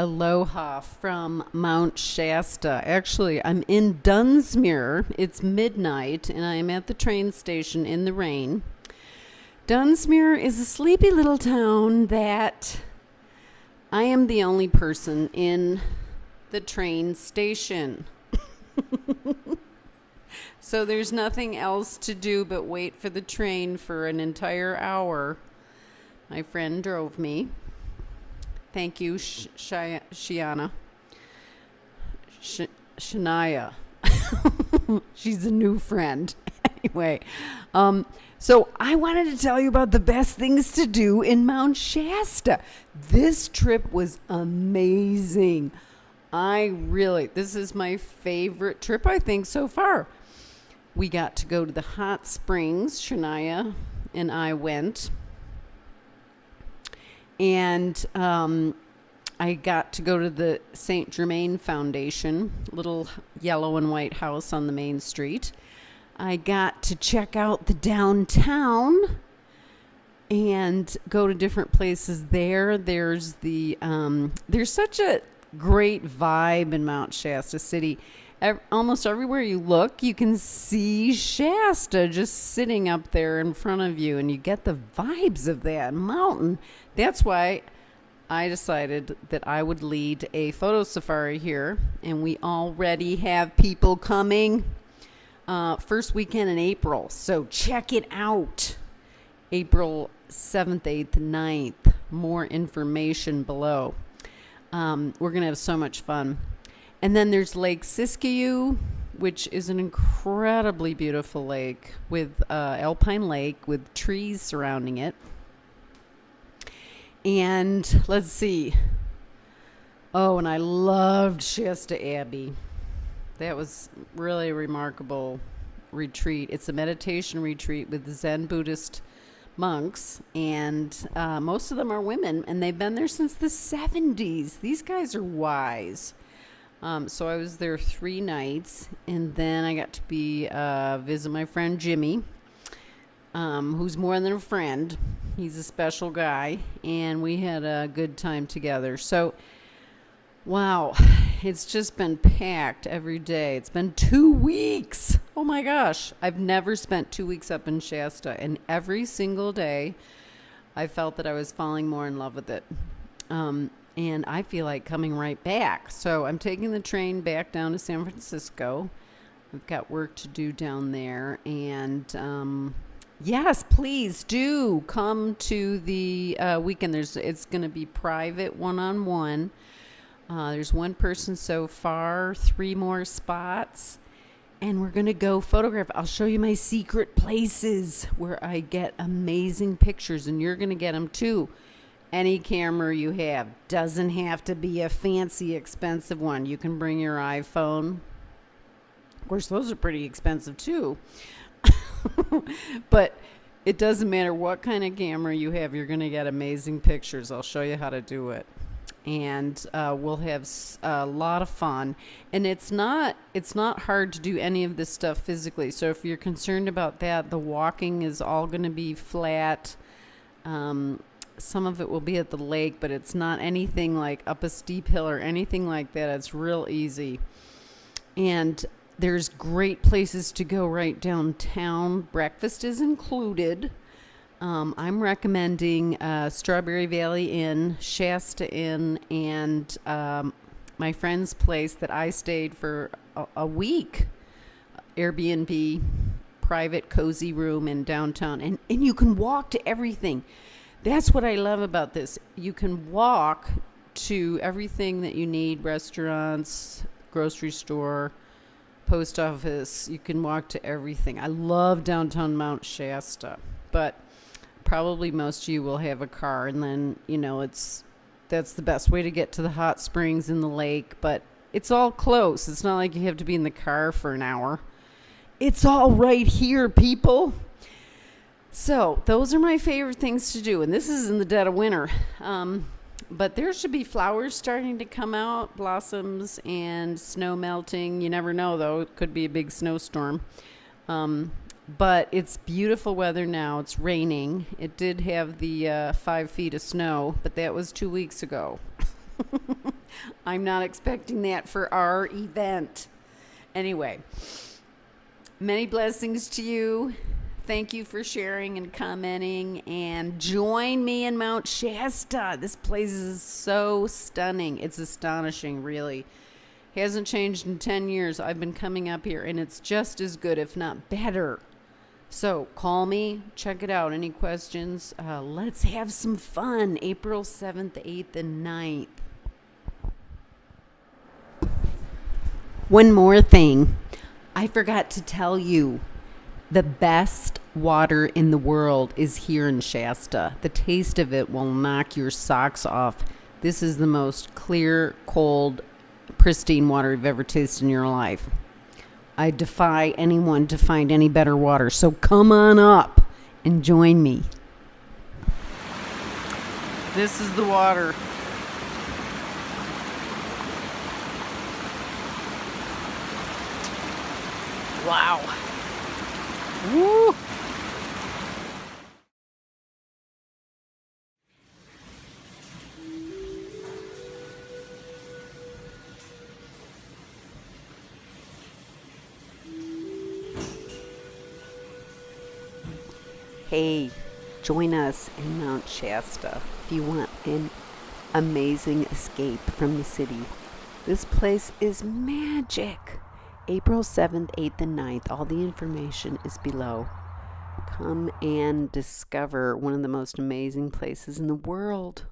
Aloha from Mount Shasta. Actually, I'm in Dunsmuir. It's midnight, and I'm at the train station in the rain. Dunsmuir is a sleepy little town that I am the only person in the train station. so there's nothing else to do but wait for the train for an entire hour. My friend drove me. Thank you, Sh- Shia- Shiana. Sh- Shania. She's a new friend. anyway, um, so I wanted to tell you about the best things to do in Mount Shasta. This trip was amazing. I really, this is my favorite trip, I think, so far. We got to go to the hot springs. Shania and I went and um, I got to go to the St. Germain Foundation, little yellow and white house on the main street. I got to check out the downtown and go to different places there. There's the um, there's such a great vibe in Mount Shasta City. Ev- almost everywhere you look, you can see Shasta just sitting up there in front of you, and you get the vibes of that mountain. That's why I decided that I would lead a photo safari here, and we already have people coming. Uh, first weekend in April, so check it out. April 7th, 8th, 9th. More information below. Um, we're going to have so much fun. And then there's Lake Siskiyou, which is an incredibly beautiful lake with uh, Alpine Lake with trees surrounding it. And let's see. Oh, and I loved Shasta Abbey. That was really a remarkable retreat. It's a meditation retreat with Zen Buddhist monks, and uh, most of them are women, and they've been there since the 70s. These guys are wise. Um, so I was there three nights, and then I got to be uh, visit my friend Jimmy, um, who's more than a friend. He's a special guy, and we had a good time together. So, wow, it's just been packed every day. It's been two weeks. Oh my gosh, I've never spent two weeks up in Shasta, and every single day, I felt that I was falling more in love with it. Um, and I feel like coming right back. So I'm taking the train back down to San Francisco. I've got work to do down there. And um, yes, please do come to the uh, weekend. There's it's going to be private, one on one. There's one person so far, three more spots. And we're going to go photograph. I'll show you my secret places where I get amazing pictures, and you're going to get them too any camera you have. Doesn't have to be a fancy, expensive one. You can bring your iPhone. Of course, those are pretty expensive too. but it doesn't matter what kind of camera you have, you're going to get amazing pictures. I'll show you how to do it. And uh, we'll have a lot of fun. And it's not it's not hard to do any of this stuff physically. So if you're concerned about that, the walking is all going to be flat. Um, some of it will be at the lake, but it's not anything like up a steep hill or anything like that. It's real easy. And there's great places to go right downtown. Breakfast is included. Um, I'm recommending uh, Strawberry Valley Inn, Shasta Inn, and um, my friend's place that I stayed for a, a week. Airbnb, private, cozy room in downtown. And, and you can walk to everything. That's what I love about this. You can walk to everything that you need restaurants, grocery store, post office. You can walk to everything. I love downtown Mount Shasta, but probably most of you will have a car, and then, you know, it's that's the best way to get to the hot springs in the lake, but it's all close. It's not like you have to be in the car for an hour. It's all right here, people. So, those are my favorite things to do, and this is in the dead of winter. Um, but there should be flowers starting to come out, blossoms, and snow melting. You never know, though. It could be a big snowstorm. Um, but it's beautiful weather now. It's raining. It did have the uh, five feet of snow, but that was two weeks ago. I'm not expecting that for our event. Anyway, many blessings to you. Thank you for sharing and commenting. And join me in Mount Shasta. This place is so stunning. It's astonishing, really. Hasn't changed in 10 years. I've been coming up here, and it's just as good, if not better. So call me, check it out. Any questions? Uh, let's have some fun. April 7th, 8th, and 9th. One more thing. I forgot to tell you the best water in the world is here in Shasta. The taste of it will knock your socks off. This is the most clear, cold, pristine water you've ever tasted in your life. I defy anyone to find any better water. So come on up and join me. This is the water. Wow. Woo! Hey, join us in Mount Shasta if you want an amazing escape from the city. This place is magic. April 7th, 8th, and 9th. All the information is below. Come and discover one of the most amazing places in the world.